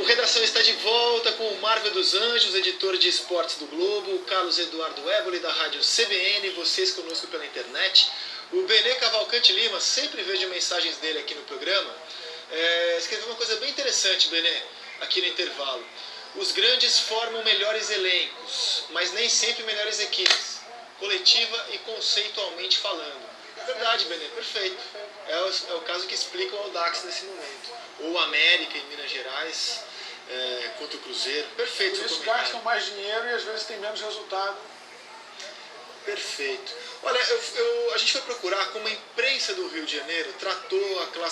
O Redação está de volta com o Marvel dos Anjos, editor de esportes do Globo, o Carlos Eduardo Éboli, da rádio CBN, vocês conosco pela internet. O Benê Cavalcante Lima, sempre vejo mensagens dele aqui no programa, é, escreveu uma coisa bem interessante, Benê, aqui no intervalo. Os grandes formam melhores elencos, mas nem sempre melhores equipes, coletiva e conceitualmente falando. Verdade, Benê, perfeito. É o, é o caso que explica o Audax nesse momento. Ou América em Minas Gerais, contra o Cruzeiro. Perfeito. Por isso gastam mais dinheiro e às vezes tem menos resultado. Perfeito. Olha, eu, eu, a gente foi procurar como a imprensa do Rio de Janeiro tratou a classe